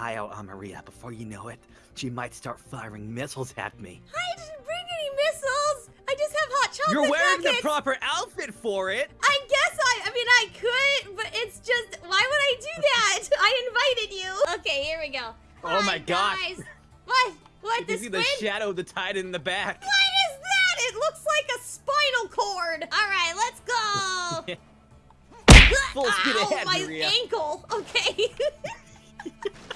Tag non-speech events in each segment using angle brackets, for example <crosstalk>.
eye out on Maria. Before you know it, she might start firing missiles at me. I didn't bring any missiles. I just have hot chocolate You're wearing packets. the proper outfit for it. I guess I. I mean, I could, but it's just. Why would I do that? <laughs> I invited you. Okay, here we go. Oh my Hi. Guys. What? What? You This see the shadow of the titan in the back. What is that? It looks like a spinal cord. All right, let's go. <laughs> Full speed Ow, ahead, my Maria. ankle. Okay. <laughs>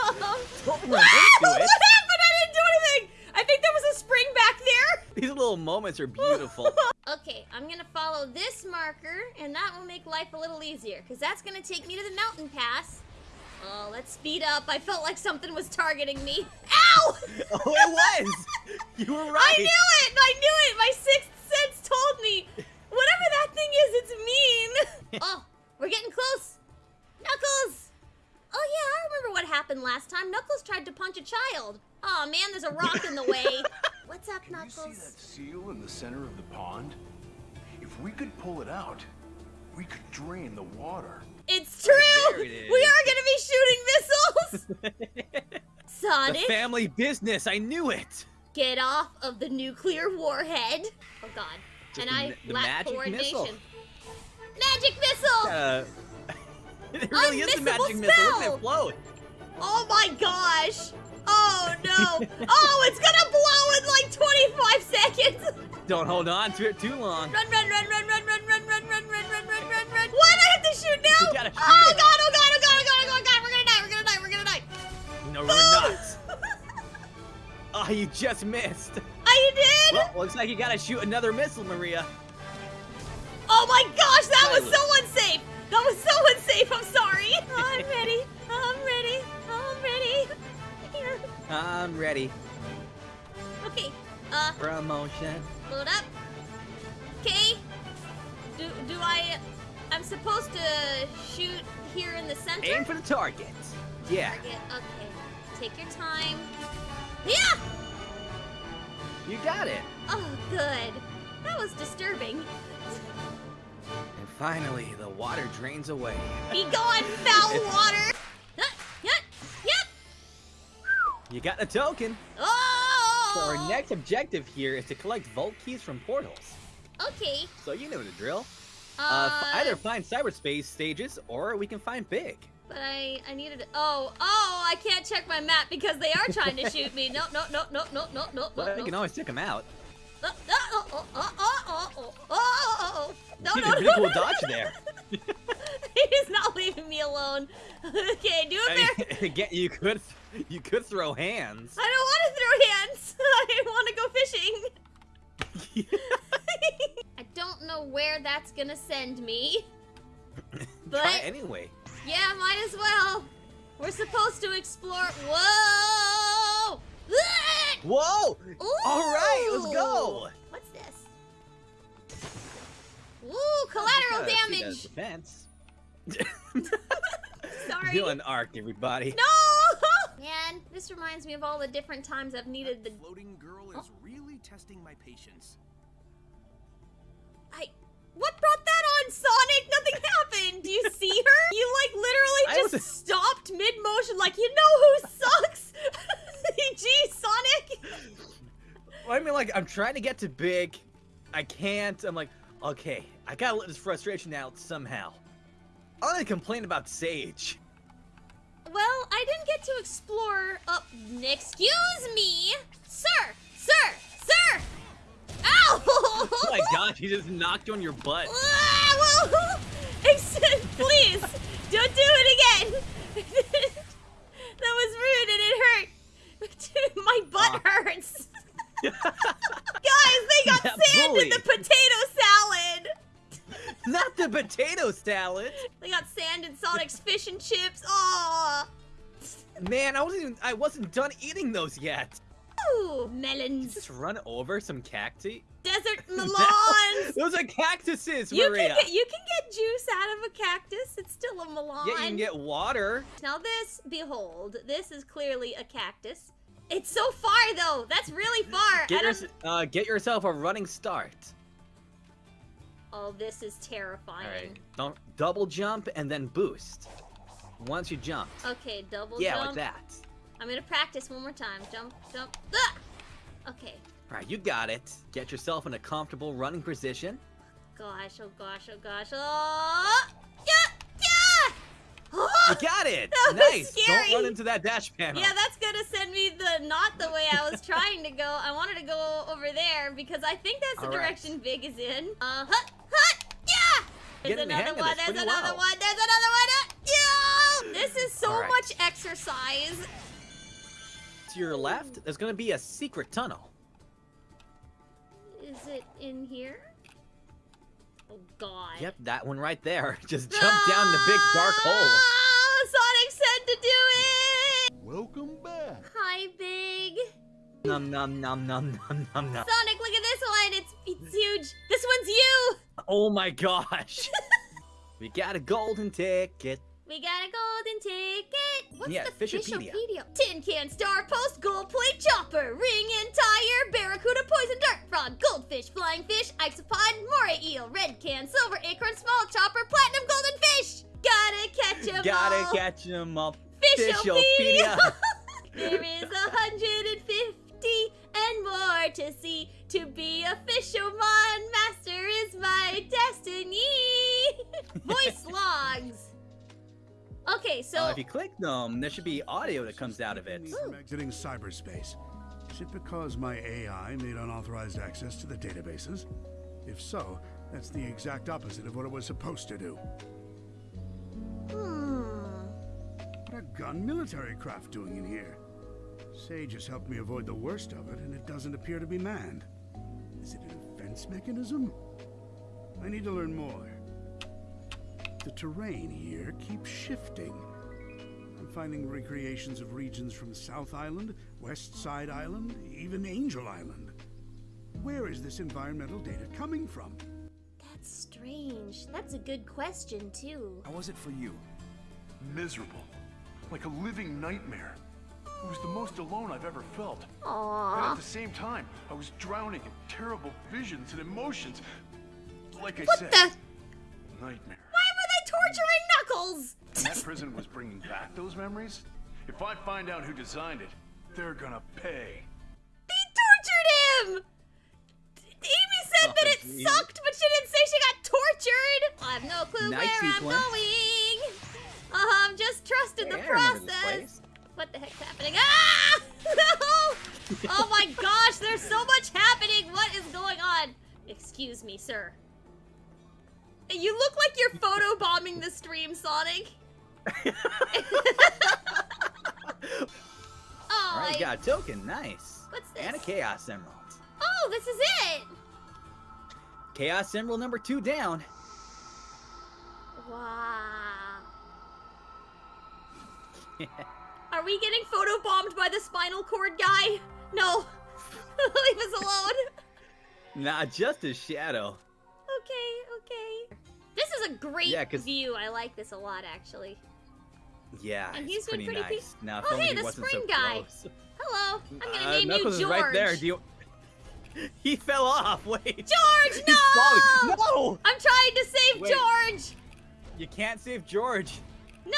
<laughs> Don't what happened? I didn't do anything. I think there was a spring back there. <laughs> These little moments are beautiful. <laughs> Okay, I'm gonna follow this marker, and that will make life a little easier, because that's gonna take me to the mountain pass. Oh, let's speed up. I felt like something was targeting me. Ow! oh, it was. You were right. I knew it! I knew it! My sixth sense told me. Whatever that thing is, it's mean. oh, we're getting close. Knuckles! Oh yeah, I remember what happened last time. Knuckles tried to punch a child. Oh man, there's a rock in the way. <laughs> What's up, Can you see that seal in the center of the pond? If we could pull it out, we could drain the water. It's true! There it is. We are gonna be shooting missiles! <laughs> Sonic! the family business. I knew it. get off of the nuclear warhead. Oh god. Just and I ma- the lack magic coordination. missile. Magic missile! Uh, <laughs> it really is a Unmissable magic missile. Look at it float. Oh my gosh! Oh no! oh, it's gonna blow in like 25 seconds! Don't hold on to it too long. Run, run, run, run, run, run, run, run, run, run, run, run, run, run! What? I have to shoot now? You gotta shoot oh it. god! Oh god! Oh god! Oh god! Oh god! We're gonna die! We're gonna die! We're gonna die! No, we're not. Oh, you just missed. I did! Well, looks like you gotta shoot another missile, Maria. Oh my gosh, that was so unsafe! That was so unsafe, I'm sorry! I'm ready, I'm ready. Okay, uh, Promotion. load up. Okay. Do, do I, I'm supposed to shoot here in the center? Aim for the target. Yeah, Target, okay. Take your time. Yeah! you got it. Oh, good. That was disturbing. And finally, the water drains away. Be gone, foul <laughs> water! You got the token. Oh! So our next objective here is to collect vault keys from portals. Okay. So you know the drill. Uh, Uh, either find cyberspace stages or we can find big. But I, I needed. Oh, oh! I can't check my map because they are trying to shoot me. No, no, no, no, no, no, no, But no. we can always check them out. No, no, oh, oh, oh, oh, oh, oh, oh, oh, oh. No, you no, did a no, pretty cool no. dodge there. He's not <laughs> leaving me alone. <laughs> Okay, do it there. <laughs> Again, you could, you could throw hands. I don't want to throw hands. I want to go fishing. I don't know where that's gonna send me. But Try anyway. yeah, might as well. We're supposed to explore. Whoa! Whoa! All right, let's go. What's this? Ooh, collateral that damage. Defense. Sorry. Villain arc, everybody. No! Man, this reminds me of all the different times I've needed the. floating girl Oh. is really testing my patience. I. What brought that on, Sonic? Nothing happened. Do you see her? You like literally I just was- stopped mid motion, like you know who sucks. <laughs> Gee, Sonic. Well, I mean, like, I'm trying to get to big. I can't. I'm like, okay, I gotta let this frustration out somehow. I'm gonna complain about Sage. Well, I didn't get to explore up. Excuse me, sir, sir, sir. Ow! Oh my <laughs> god, he just knocked you on your butt. <laughs> Please, don't do it again. <laughs> that was rude and it hurt. My butt Ah. hurts. Guys, they got That sand in the potato salad. Not the potato salad. They got sand in Sonic's fish and chips. Aw. Man, I wasn't even, I wasn't done eating those yet. Ooh, melons. Just run over some cacti. Desert <laughs> melons. those are cactuses, You Maria. can, get, you can get juice out of a cactus. It's still a melon. Yeah, you can get water. Now this, behold, this is clearly a cactus. It's so far though. That's really far. Get, your, uh, get yourself a running start. Oh, this is terrifying. All right. Don't double jump and then boost. once you jumped. Okay, double yeah, jump. like that. I'm gonna practice one more time. Jump, jump. Ah! Okay. All right, you got it. Get yourself in a comfortable running position. Gosh, oh gosh, oh gosh. Oh! Yeah! Yeah! You <gasps> got it. Nice. scary. Don't run into that dash panel. Yeah, that's gonna send me the not the way I was <laughs> trying to go. I wanted to go over there because I think that's the All right. direction Big is in. Uh huh. hut, yeah! There's Getting the another of one. There's another well. one. There's another one. Uh, yeah! This is so right. much exercise. To your left, there's gonna be a secret tunnel. Is it in here? Oh God. Yep, that one right there. <laughs> Just jump down the big dark hole. Ah, Sonic said to do it. Welcome back. Hi, Big. Num num num num <laughs> num num num. Sonic, look at this one. It's it's huge. This one's you. Oh my gosh. <laughs> we got a golden ticket. We got a golden ticket. What's Yeah, the Fishopedia. Fishopedia? Tin can, star post, gold plate, chopper, ring and tire, barracuda, poison dart, frog, goldfish, flying fish, isopod, moray eel, red can, silver acorn, small chopper, platinum, golden fish. Gotta catch 'em Gotta all. catch 'em. Fishopedia. Fishopedia. <laughs> there is a you click them, there should be audio that comes out of it. Me From exiting cyberspace. Is it because my AI made unauthorized access to the databases? If so, that's the exact opposite of what it was supposed to do. hmm. What are gun military craft doing in here? Sage has helped me avoid the worst of it, and it doesn't appear to be manned. Is it a defense mechanism? I need to learn more. The terrain here keeps shifting. I'm finding recreations of regions from South Island, West Side Island, even Angel Island. Where is this environmental data coming from? That's strange. That's a good question too. How was it for you? Miserable. Like a living nightmare. It was the most alone I've ever felt. And Aww. at the same time, I was drowning in terrible visions and emotions. Like I What said, the? nightmare. Why were they torturing Knuckles? And that prison was bringing back those memories? If I find out who designed it, they're gonna pay. They tortured him! Amy said Oh, that it geez. sucked, but she didn't say she got tortured! I have no clue Nice where sequence. I'm going! Uh, I'm just trusting the Hey, I process. What the heck's happening? Ah! <laughs> Oh my gosh, there's so much happening! What is going on? Excuse me, sir. You look like you're photobombing the stream, Sonic. <laughs> oh, All right, I- you got a token. Nice. What's this? And a Chaos Emerald. Oh, this is it! Chaos Emerald number two down. Wow. Are we getting photobombed by the spinal cord guy? No. <laughs> Leave us alone. Not just a shadow. Okay, okay. This is a great Yeah, view. I like this a lot, actually. Yeah, And he's been pretty pretty nice. Now, Oh, hey, the spring so guy. close. Hello. I'm gonna Uh, name Knuckles you is George. right there. Do you? <laughs> he fell off. Wait. George, no! <laughs> No! I'm trying to save Wait. George. You can't save George. No,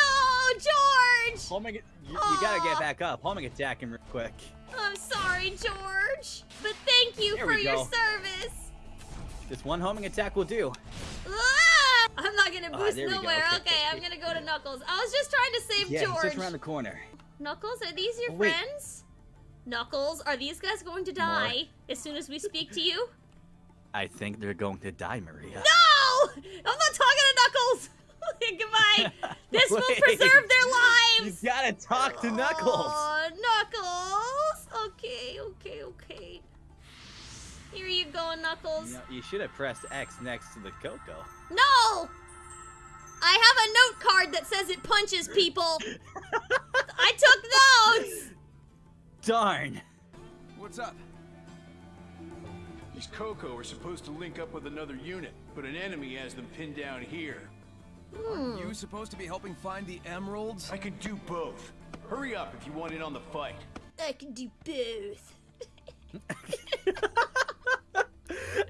George. Homing, you, you gotta get back up. Homing attack him real quick. I'm sorry, George. But thank you There for your service. Just one homing attack will do. Ah! I'm not gonna Ah, boost there we go. nowhere. Okay, Okay, I'm gonna go to Knuckles. I was just trying to save Yeah, George. just around the corner. Knuckles, are these your Oh, friends? Knuckles, are these guys going to die as soon as we speak to you? I think they're going to die, Maria. No! I'm not talking to Knuckles! <laughs> Goodbye! <laughs> This will preserve their lives! You gotta talk to Knuckles. Oh, Knuckles! Okay, okay, okay. Here you go, Knuckles. You, know, you should have pressed X next to the Koco. No! Card that says it punches people. I took those. Darn. What's up? These Koco are supposed to link up with another unit, but an enemy has them pinned down here. Hmm. You supposed to be helping find the emeralds? I can do both. Hurry up if you want in on the fight. I can do both. <laughs>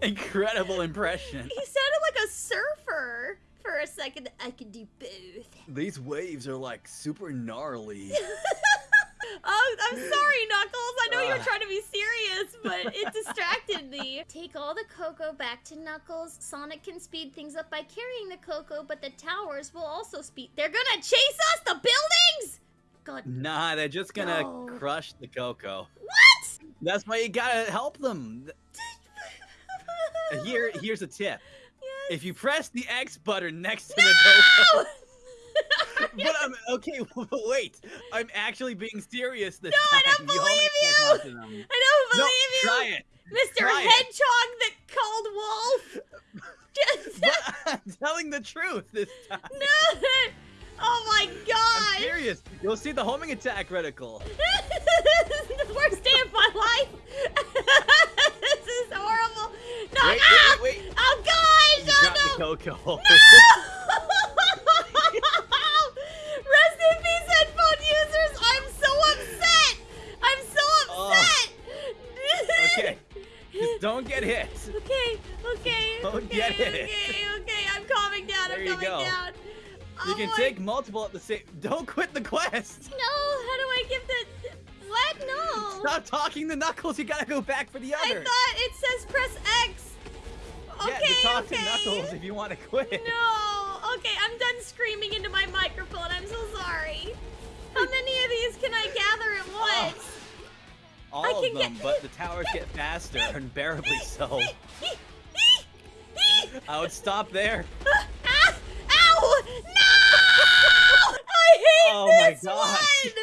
Incredible impression. He sounded like a surfer for a second I can do both. These waves are like super gnarly. <laughs> Oh, I'm sorry, Knuckles. I know you were ah. trying to be serious, but it <laughs> distracted me. Take all the Koco back to Knuckles. Sonic can speed things up by carrying the Koco, but the towers will also speed. They're gonna chase us, the buildings! God. nah, they're just gonna No. crush the Koco. What? That's why you gotta help them. Here, here's a tip. If you press the X button next to the Koco, No! <laughs> but I'm okay. <laughs> Wait, I'm actually being serious this time. No, I don't believe you. I don't No, believe you! try it. Mr. Try it. Hedgehog that called Wolf! <laughs> Just But I'm telling the truth this time. no! Oh my god! I'm serious. You'll see the homing attack reticle. this is the worst day of my life! This is horrible! No! Wait, ah! wait, wait, wait. Oh gosh! You Oh no! the Koco. <laughs> <laughs> Rest in peace, headphone users! I'm so upset! I'm so Oh. upset! okay, just <laughs> don't get hit. Okay, okay, Don't okay, get it. okay, okay, I'm calming down, There I'm calming go. down. You Oh can my- take multiple at the same. Don't quit the quest. No, how do I give the... No. Stop talking to Knuckles. You gotta go back for the other! I thought it says press X. Okay, yeah, to talk okay. to Knuckles if you want to quit. No. Okay, I'm done screaming into my microphone. I'm so sorry. How many of these can I gather at Oh. once? All I of them, get- but the towers get faster, <laughs> unbearably so. I would stop there. <laughs> Ah! Ow! No! I hate Oh my this gosh. one.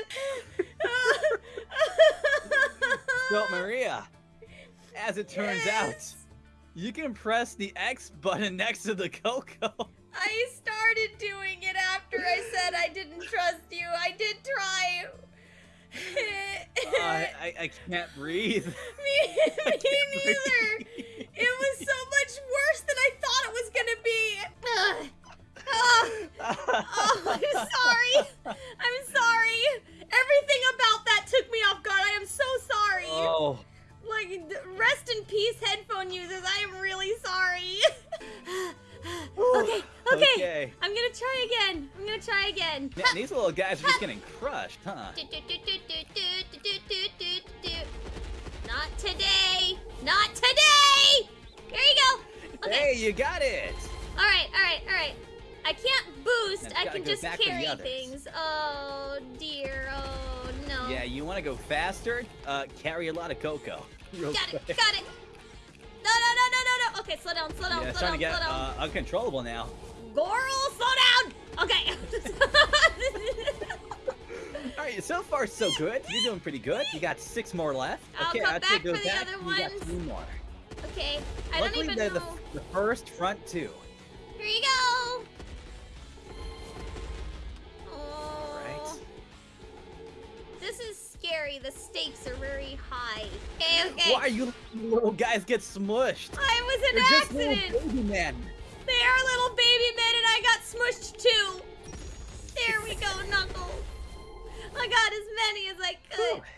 So, Maria, as it turns out, you can press the X button next to the Koco. I started doing it after I said I didn't trust you. I did try. I, I, I can't breathe. <laughs> me, me neither. It was so much worse than I thought it was gonna be. Oh, <laughs> oh, I'm sorry. <laughs> I'm gonna try again. <laughs> Man, these little guys are just getting <laughs> crushed, huh? Not today. Not today. Here you go. Okay. Hey, you got it! All right. All right. All right. I can't boost. I can just back for the carry things. Oh dear. Oh no. Yeah, you want to go faster? Uh, carry a lot of Koco. <laughs> Real Got it. Got it. No, no, no, no, no, no. Okay, slow down, slow down, Yeah, slow starting to down, get slow down. uh, uncontrollable now. Goral, slow down. Okay. <laughs> All right, so far so good. You're doing pretty good. You got six more left. I'll okay, come say back for the back. other You got two more. okay. I Luckily, don't they're even the, know. the first front two. Here you go. Oh. Right. This is scary. The stakes are very high. Okay, <laughs> okay. Why are you little guys get smushed? I was an You're just accident. little baby men. They little baby men, and I got smushed too. There we go, Knuckles. I got as many as I could. <laughs>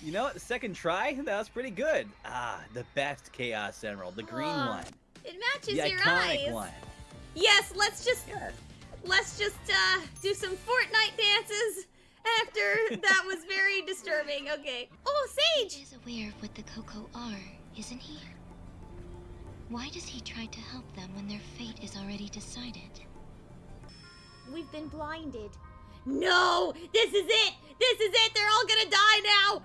You know what? The second try, that was pretty good. Ah, the best Chaos Emerald, the green Aw, one, it matches the your iconic eyes. one. Yes, let's just Yeah. let's just uh do some Fortnite dances after <laughs> that was very disturbing. Okay. Oh, Sage. is aware of what the Koco are, isn't he? Why does he try to help them when their fate is already decided? We've been blinded. No, this is it. This is it. They're all gonna die now.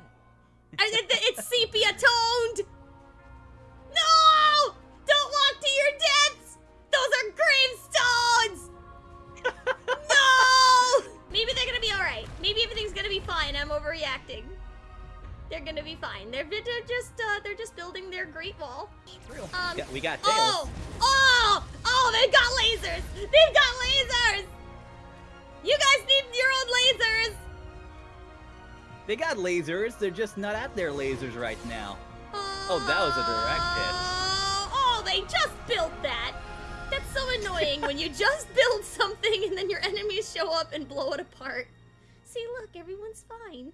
It's sepia toned. No! Don't walk to your deaths. Gonna be fine. They're, just uh, they're just building their great wall. Um, Yeah, we got tails. Oh! Oh! Oh, they've got lasers! They've got lasers! You guys need your own lasers! They got lasers. They're just not at their lasers right now. Oh, that was a direct hit. Oh, oh, they just built that! That's so annoying when you <laughs> just build something and then your enemies show up and blow it apart. See, look, everyone's fine.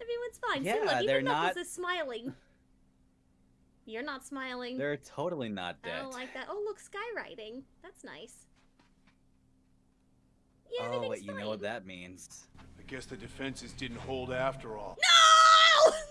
Everyone's fine. See, Yeah, look, they're even Knuckles not- is smiling. You're not smiling. They're totally not dead. I don't like that. Oh, look, skywriting. That's nice. Yeah, oh, everything's wait, you know what that means. I guess the defenses didn't hold after all. No! <laughs>